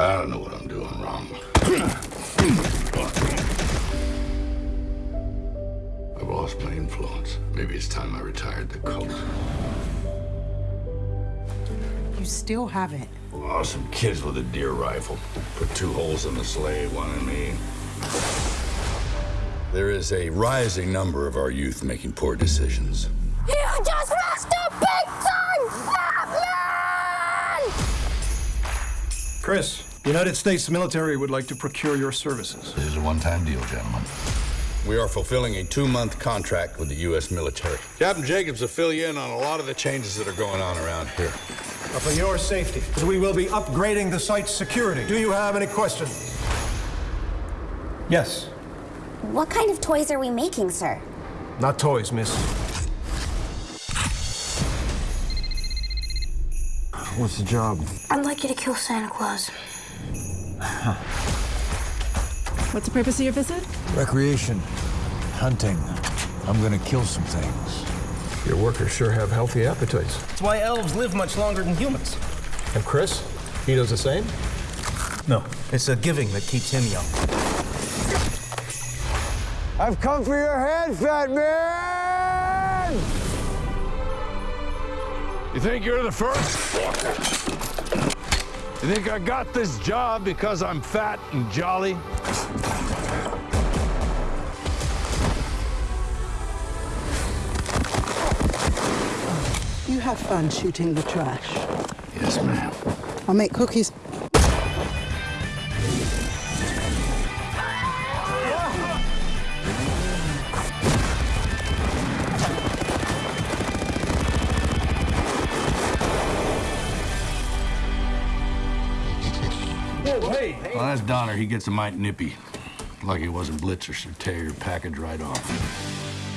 I don't know what I'm doing wrong. I've lost my influence. Maybe it's time I retired the cult. You still haven't. Oh, some kids with a deer rifle. Put two holes in the sleigh, one in me. There is a rising number of our youth making poor decisions. You just lost a big time Batman! Chris, the United States military would like to procure your services. This is a one-time deal, gentlemen. We are fulfilling a two-month contract with the U.S. military. Captain Jacobs will fill you in on a lot of the changes that are going on around here. Now, for your safety, we will be upgrading the site's security. Do you have any questions? Yes. What kind of toys are we making, sir? Not toys, miss. What's the job? I'd like you to kill Santa Claus. What's the purpose of your visit? Recreation. Hunting. I'm gonna kill some things. Your workers sure have healthy appetites. That's why elves live much longer than humans. And Chris? He does the same? No, it's a giving that keeps him young. I've come for your head, fat man! You think you're the first? You think I got this job because I'm fat and jolly? You have fun shooting the trash. Yes, ma'am. I'll make cookies. Well, that's Donner. He gets a mite nippy. Lucky he wasn't Blitzen, so tear your package right off.